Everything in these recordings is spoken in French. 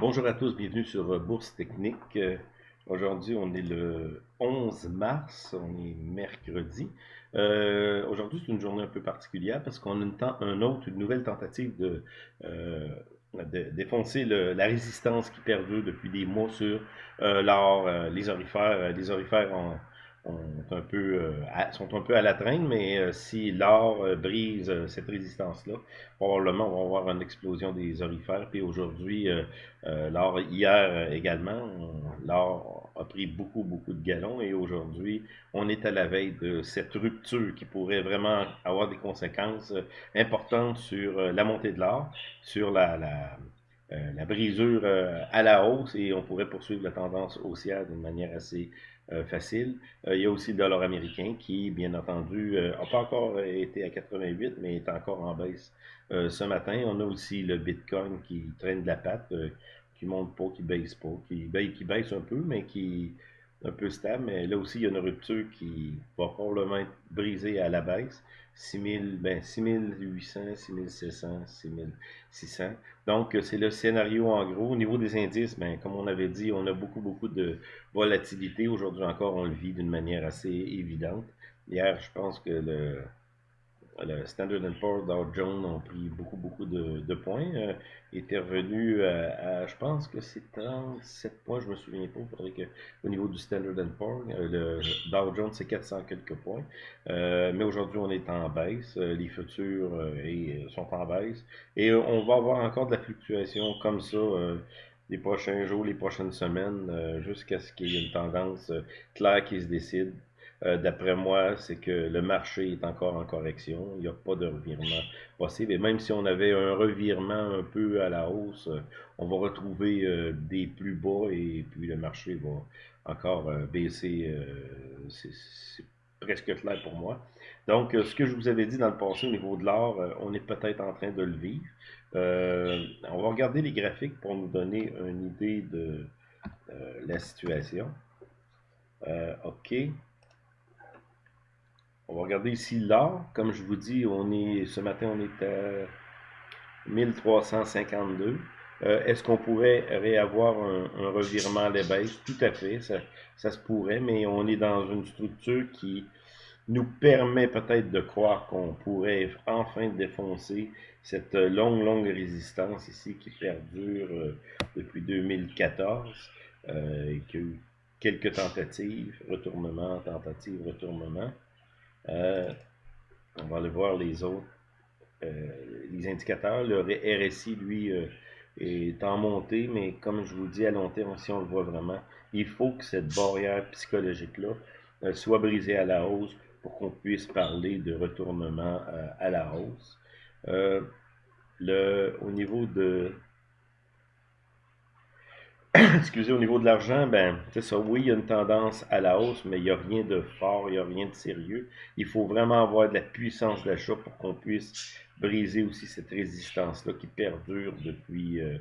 Bonjour à tous, bienvenue sur euh, Bourse Technique. Euh, aujourd'hui, on est le 11 mars, on est mercredi. Euh, aujourd'hui, c'est une journée un peu particulière parce qu'on a un autre, une nouvelle tentative de, défoncer la résistance qui perdure depuis des mois sur l'or, les orifères. les orifères euh, sont un peu à la traîne, mais euh, si l'or euh, brise cette résistance-là, probablement on va avoir une explosion des orifères. Puis aujourd'hui, l'or, hier également, l'or a pris beaucoup, beaucoup de galons et aujourd'hui, on est à la veille de cette rupture qui pourrait vraiment avoir des conséquences importantes sur la montée de l'or, sur la, brisure à la hausse et on pourrait poursuivre la tendance haussière d'une manière assez facile. Euh, il y a aussi le dollar américain qui, bien entendu, n'a euh, pas encore été à 88, mais est encore en baisse ce matin. On a aussi le Bitcoin qui traîne de la patte, qui monte pas, qui baisse pas, qui, qui baisse un peu, mais qui un peu stable. Mais là aussi, il y a une rupture qui va probablement être brisée à la baisse. 6000, ben 6800, 6700, 6600. Donc, c'est le scénario en gros. Au niveau des indices, ben, comme on avait dit, on a beaucoup, beaucoup de volatilité. Aujourd'hui encore, on le vit d'une manière assez évidente. Hier, je pense que le, le Standard Poor's, Dow Jones ont pris beaucoup, beaucoup de, points. Euh, était revenu à, je pense que c'est 37 points, je me souviens pas. Faudrait que, au niveau du Standard Poor's, euh, le Dow Jones, c'est 400 quelques points. Euh, mais aujourd'hui, on est en baisse. Euh, les futurs sont en baisse. Et on va avoir encore de la fluctuation comme ça les prochains jours, les prochaines semaines, jusqu'à ce qu'il y ait une tendance claire qui se décide. Euh, d'après moi, c'est que le marché est encore en correction. Il n'y a pas de revirement possible. Et même si on avait un revirement un peu à la hausse, euh, on va retrouver euh, des plus bas et puis le marché va encore baisser. c'est presque clair pour moi. Donc, ce que je vous avais dit dans le passé au niveau de l'or, on est peut-être en train de le vivre. on va regarder les graphiques pour nous donner une idée de la situation. OK. On va regarder ici l'or. Comme je vous dis, on est ce matin, on est à 1352. Euh, est-ce qu'on pourrait réavoir un, revirement à la baisse? Tout à fait, ça, se pourrait, mais on est dans une structure qui nous permet peut-être de croire qu'on pourrait enfin défoncer cette longue, longue résistance ici qui perdure euh, depuis 2014 euh, et qui a eu quelques tentatives, retournement, tentative, retournement. Euh, on va aller voir les autres, euh, les indicateurs. Le RSI, lui, euh, est en montée, mais comme je vous dis, à long terme, si on le voit vraiment, il faut que cette barrière psychologique-là soit brisée à la hausse pour qu'on puisse parler de retournement à la hausse. au niveau de excusez, au niveau de l'argent, ben, c'est ça, oui, il y a une tendance à la hausse, mais il n'y a rien de fort, il n'y a rien de sérieux. Il faut vraiment avoir de la puissance d'achat pour qu'on puisse briser aussi cette résistance-là qui perdure depuis, euh,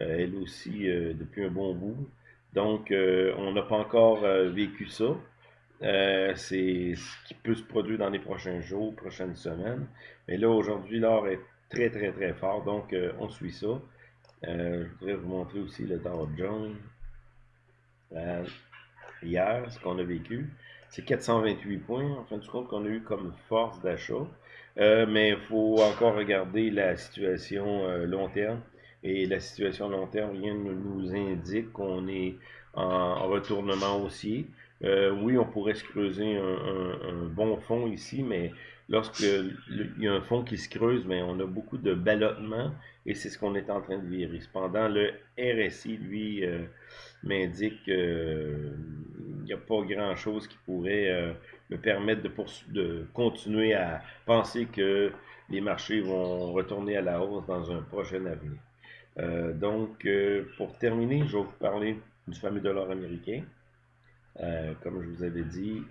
euh, elle aussi, euh, depuis un bon bout. Donc, on n'a pas encore vécu ça. c'est ce qui peut se produire dans les prochains jours, prochaines semaines. Mais là, aujourd'hui, l'or est très, très, très fort, donc on suit ça. Euh, je voudrais vous montrer aussi le Dow Jones. Euh, hier, ce qu'on a vécu, c'est 428 points, en fin de compte, qu'on a eu comme force d'achat. Euh, mais il faut encore regarder la situation long terme. Et la situation long terme, rien ne nous indique qu'on est en, retournement haussier. Oui, on pourrait se creuser un, bon fond ici, mais lorsque il y a un fond qui se creuse, mais on a beaucoup de ballottement et c'est ce qu'on est en train de vérifier. Cependant, le RSI, lui, euh, m'indique qu'il euh, n'y a pas grand-chose qui pourrait euh, me permettre de, de continuer à penser que les marchés vont retourner à la hausse dans un prochain avenir. donc, pour terminer, je vais vous parler du fameux dollar américain. Comme je vous avais dit,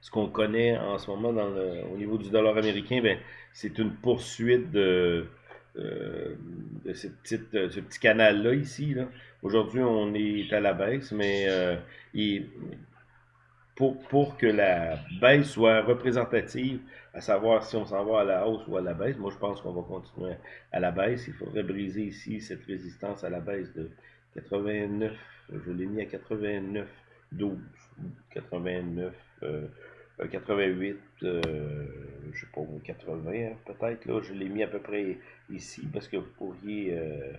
ce qu'on connaît en ce moment au niveau du dollar américain, ben, c'est une poursuite de, euh, ce petit canal-là ici. Aujourd'hui, on est à la baisse, mais euh, pour, pour que la baisse soit représentative, à savoir si on s'en va à la hausse ou à la baisse. Moi, je pense qu'on va continuer à la baisse. Il faudrait briser ici cette résistance à la baisse de 89, je l'ai mis à 89, 12, 89, 88, euh, je sais pas, 80 hein, peut-être, là, je l'ai mis à peu près ici, parce que vous pourriez euh,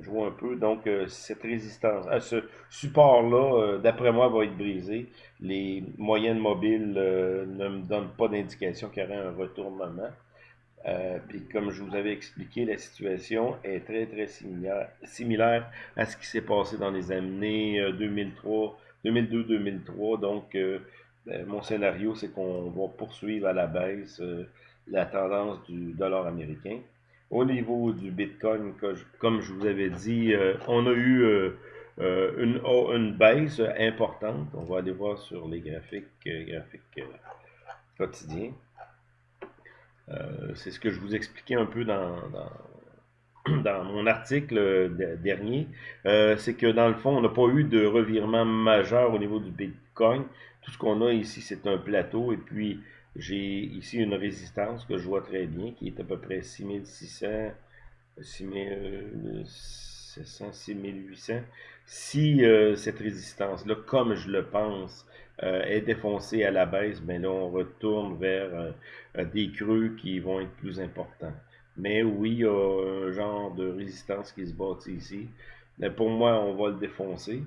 jouer un peu, donc euh, cette résistance, à ce support-là, d'après moi, va être brisé, les moyennes mobiles ne me donnent pas d'indication qu'il y aurait un retournement, puis comme je vous avais expliqué, la situation est très très similaire, à ce qui s'est passé dans les années 2003, 2002-2003, donc ben, mon scénario, c'est qu'on va poursuivre à la baisse euh, la tendance du dollar américain. Au niveau du Bitcoin, comme je vous avais dit, euh, on a eu euh, une, une, baisse importante. On va aller voir sur les graphiques, graphiques quotidiens. C'est ce que je vous expliquais un peu dans, mon article dernier. c'est que dans le fond, on n'a pas eu de revirement majeur au niveau du Bitcoin. Tout ce qu'on a ici, c'est un plateau. Et puis, j'ai ici une résistance que je vois très bien, qui est à peu près 6600, 6700, 6800. Si euh, cette résistance-là, comme je le pense, euh, est défoncée à la baisse, ben là, on retourne vers euh, des creux qui vont être plus importants. Mais oui, il y a un genre de résistance qui se bâtit ici. Mais pour moi, on va le défoncer.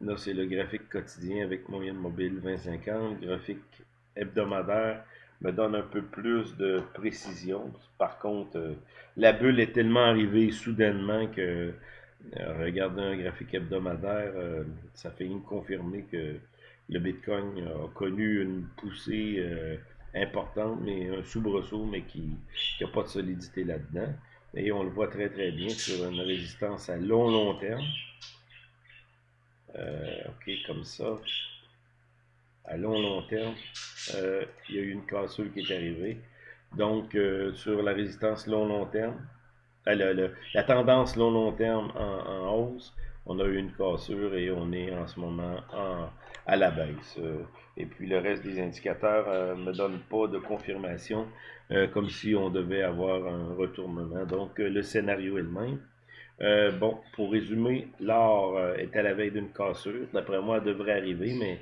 Là, c'est le graphique quotidien avec moyenne mobile 2050. Graphique hebdomadaire me donne un peu plus de précision. Par contre, euh, la bulle est tellement arrivée soudainement que euh, regarder un graphique hebdomadaire, euh, ça fait une confirmer que le Bitcoin a connu une poussée importante, mais un soubresaut, mais qui n'a pas de solidité là-dedans. Et on le voit très très bien sur une résistance à long long terme. Euh, ok, comme ça. À long, long terme, euh, il y a eu une cassure qui est arrivée. Donc, euh, sur la résistance long, long terme, la tendance long, long terme en, hausse, on a eu une cassure et on est en ce moment à la baisse. et puis le reste des indicateurs ne me donne pas de confirmation, comme si on devait avoir un retournement. Donc le scénario est le même. Euh, bon, pour résumer, l'or euh, est à la veille d'une cassure. D'après moi, elle devrait arriver, mais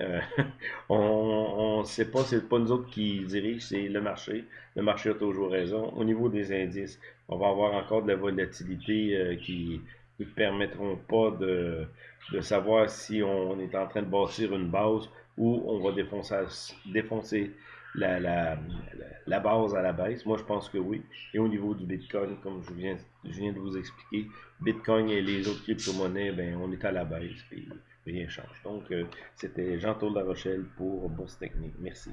euh, on ne sait pas, c'est pas nous autres qui dirigent, c'est le marché. Le marché a toujours raison. Au niveau des indices, on va avoir encore de la volatilité qui ne permettront pas de, de, savoir si on est en train de bâtir une base ou on va défoncer, défoncer la, la, la, base à la baisse? Moi, je pense que oui. Et au niveau du Bitcoin, comme je viens, de vous expliquer, Bitcoin et les autres crypto-monnaies, ben, on est à la baisse, puis rien change. Donc, euh, c'était Jean-Claude La Rochelle pour Bourse Technique. Merci.